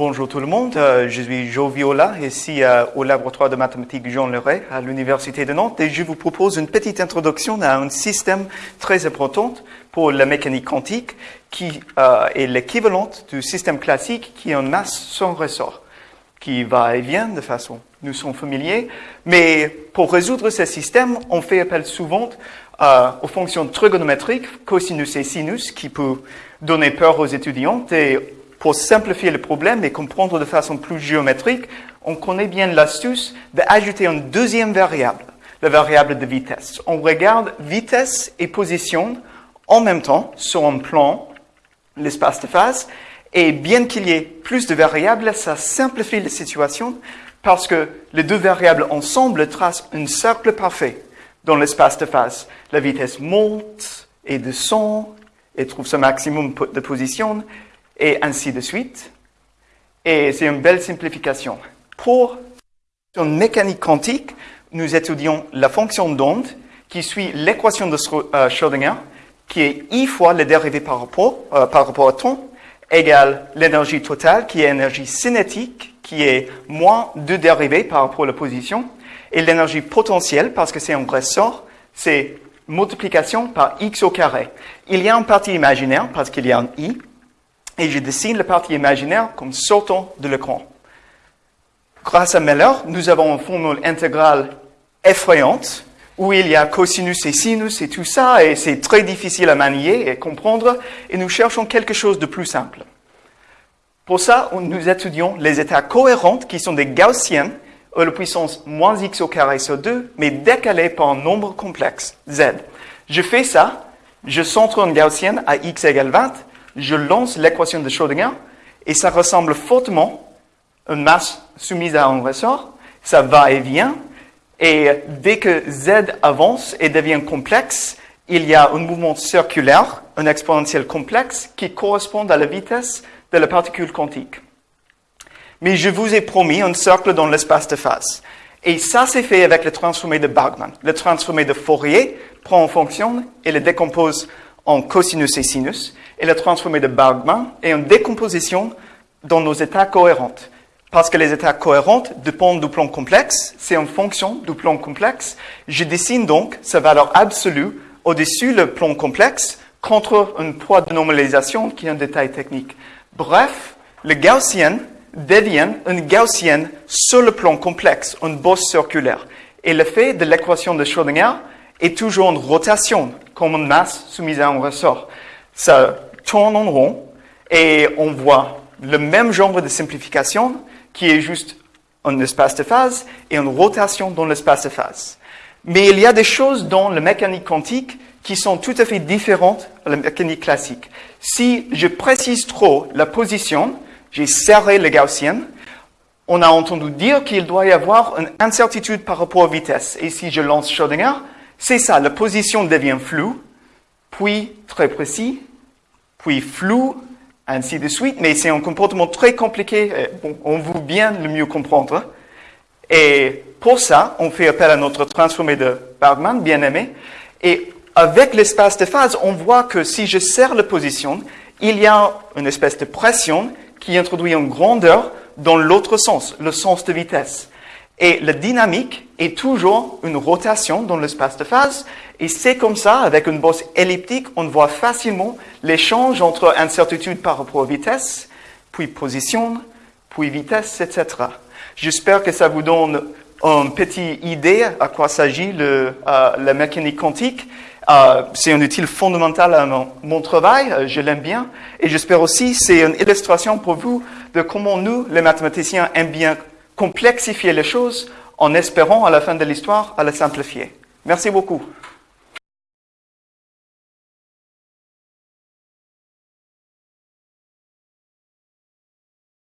bonjour tout le monde. Euh, je suis Jo Viola, ici euh, au laboratoire de mathématiques Jean Leray à l'Université de Nantes et je vous propose une petite introduction à un système très important pour la mécanique quantique qui euh, est l'équivalent du système classique qui est en masse sans ressort, qui va et vient de façon, nous sommes familiers. Mais pour résoudre ce système, on fait appel souvent aux fonctions trigonométriques, cosinus et sinus, qui peut donner peur aux étudiants et pour simplifier le problème et comprendre de façon plus géométrique, on connaît bien l'astuce d'ajouter une deuxième variable, la variable de vitesse. On regarde vitesse et position en même temps sur un plan, l'espace de phase, et bien qu'il y ait plus de variables, ça simplifie la situation parce que les deux variables ensemble tracent un cercle parfait dans l'espace de phase. La vitesse monte et descend et trouve son maximum de position et ainsi de suite. Et c'est une belle simplification. Pour une mécanique quantique, nous étudions la fonction d'onde qui suit l'équation de euh, Schrödinger, qui est I fois la dérivée par rapport, euh, par rapport au temps, égale l'énergie totale, qui est énergie cinétique, qui est moins deux dérivées par rapport à la position, et l'énergie potentielle, parce que c'est un ressort, c'est multiplication par x au carré. Il y a une partie imaginaire, parce qu'il y a un i, et je dessine la partie imaginaire comme sortant de l'écran. Grâce à Meller, nous avons une formule intégrale effrayante où il y a cosinus et sinus et tout ça, et c'est très difficile à manier et comprendre, et nous cherchons quelque chose de plus simple. Pour ça, nous étudions les états cohérents qui sont des gaussiennes à la puissance moins x au carré sur 2, mais décalés par un nombre complexe, z. Je fais ça, je centre une gaussienne à x égale 20, je lance l'équation de Schrödinger et ça ressemble fortement à une masse soumise à un ressort. Ça va et vient. Et dès que Z avance et devient complexe, il y a un mouvement circulaire, un exponentiel complexe, qui correspond à la vitesse de la particule quantique. Mais je vous ai promis un cercle dans l'espace de phase. Et ça, c'est fait avec le transformé de Bergman. Le transformé de Fourier prend en fonction et le décompose en cosinus et sinus, et le transformé de Bergman est une décomposition dans nos états cohérents. Parce que les états cohérents dépendent du plan complexe, c'est en fonction du plan complexe. Je dessine donc sa valeur absolue au-dessus du plan complexe contre un poids de normalisation qui est un détail technique. Bref, le gaussien devient une gaussienne sur le plan complexe, une bosse circulaire. Et l'effet de l'équation de Schrödinger est toujours une rotation, comme une masse soumise à un ressort. Ça tourne en rond et on voit le même genre de simplification qui est juste un espace de phase et une rotation dans l'espace de phase. Mais il y a des choses dans la mécanique quantique qui sont tout à fait différentes de la mécanique classique. Si je précise trop la position, j'ai serré le gaussien, on a entendu dire qu'il doit y avoir une incertitude par rapport aux vitesses. Et si je lance Schrödinger, c'est ça, la position devient floue, puis très précis, puis flou, ainsi de suite. Mais c'est un comportement très compliqué. on veut bien le mieux comprendre. Et pour ça, on fait appel à notre transformé de bien aimé. Et avec l'espace de phase, on voit que si je serre la position, il y a une espèce de pression qui introduit une grandeur dans l'autre sens, le sens de vitesse. Et la dynamique est toujours une rotation dans l'espace de phase. Et c'est comme ça, avec une bosse elliptique, on voit facilement l'échange entre incertitude par rapport à vitesse, puis position, puis vitesse, etc. J'espère que ça vous donne une petite idée à quoi s'agit euh, la mécanique quantique. Euh, c'est un outil fondamental à mon, mon travail, euh, je l'aime bien. Et j'espère aussi c'est une illustration pour vous de comment nous, les mathématiciens, aiment bien complexifier les choses en espérant à la fin de l'histoire à la simplifier. Merci beaucoup.